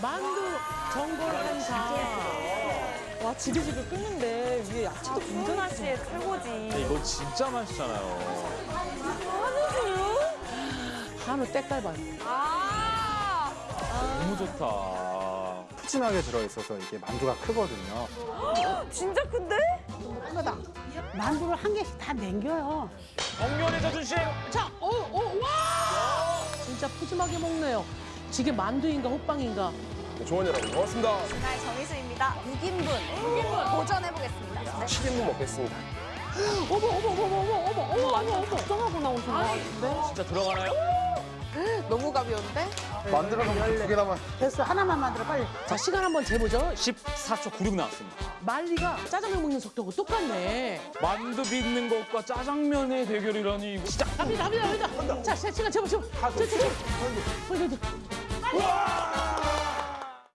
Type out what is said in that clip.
만두 전골 한사. 와 지글지글 끓는데 위에 야채도 윤준아 굉장히 씨의 최고지. 이거 진짜 맛있잖아요. 한우 때깔 아. 너무 좋다. 푸짐하게 들어있어서 이게 만두가 크거든요. 진짜 큰데? 크다. 만두를 한 개씩 다 남겨요. 정면의 자존심. 자, 오, 오, 와! 진짜 푸짐하게 먹네요. 이게 만두인가 호빵인가? 조원 여러분 고맙습니다. 나의 정희수입니다. 6인분. 6인분 도전해보겠습니다. 네. 7인분 먹겠습니다. 어머, 어머, 어머, 어머, 어머, 어머, 어머, 어머. 걱정하고 나오신 거 같은데? 진짜 들어가나요? 너무 가벼운데? 만들어서 두 개나만. 됐어. 하나만 만들어, 빨리. 자, 시간 한번 재보죠. 14초 96 나왔습니다. 말리가 짜장면 먹는 속도하고 똑같네. 만두 빚는 것과 짜장면의 대결이라니 이거 진짜 갑니다, 갑니다, 갑니다. 자, 시- 시간 재보, 재보. 저, 저, 저. Whoa!